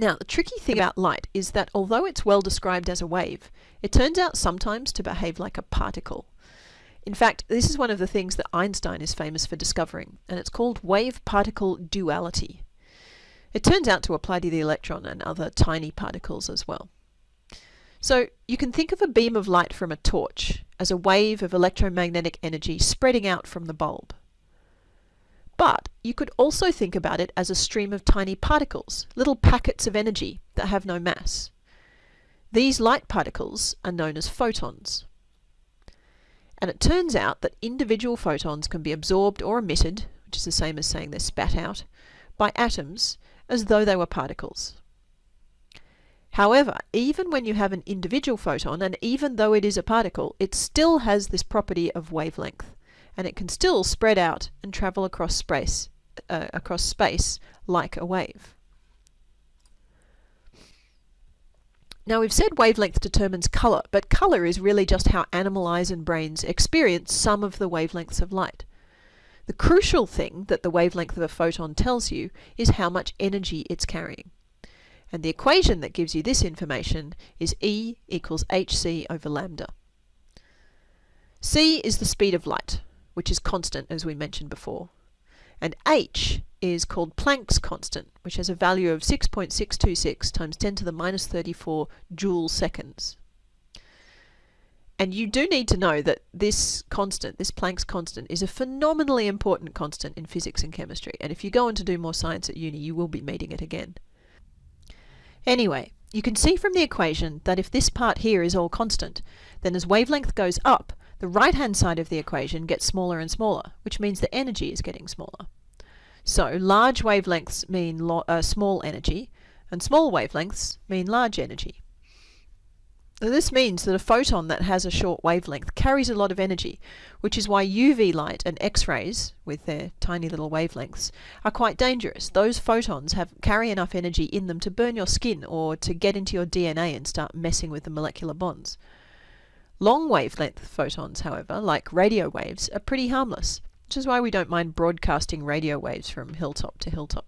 Now, the tricky thing about light is that although it's well described as a wave, it turns out sometimes to behave like a particle. In fact, this is one of the things that Einstein is famous for discovering, and it's called wave-particle duality. It turns out to apply to the electron and other tiny particles as well. So you can think of a beam of light from a torch as a wave of electromagnetic energy spreading out from the bulb. But you could also think about it as a stream of tiny particles, little packets of energy that have no mass. These light particles are known as photons. And it turns out that individual photons can be absorbed or emitted, which is the same as saying they're spat out, by atoms as though they were particles. However, even when you have an individual photon, and even though it is a particle, it still has this property of wavelength and it can still spread out and travel across space, uh, across space like a wave. Now we've said wavelength determines colour, but colour is really just how animal eyes and brains experience some of the wavelengths of light. The crucial thing that the wavelength of a photon tells you is how much energy it's carrying. And the equation that gives you this information is E equals hc over lambda. c is the speed of light, which is constant as we mentioned before. And h is called Planck's constant, which has a value of 6.626 times 10 to the minus 34 joule seconds. And you do need to know that this constant, this Planck's constant, is a phenomenally important constant in physics and chemistry. And if you go on to do more science at uni, you will be meeting it again. Anyway, you can see from the equation that if this part here is all constant, then as wavelength goes up, the right-hand side of the equation gets smaller and smaller, which means the energy is getting smaller. So large wavelengths mean uh, small energy, and small wavelengths mean large energy. this means that a photon that has a short wavelength carries a lot of energy, which is why UV light and X-rays, with their tiny little wavelengths, are quite dangerous. Those photons have carry enough energy in them to burn your skin or to get into your DNA and start messing with the molecular bonds. Long wavelength photons, however, like radio waves, are pretty harmless, which is why we don't mind broadcasting radio waves from hilltop to hilltop.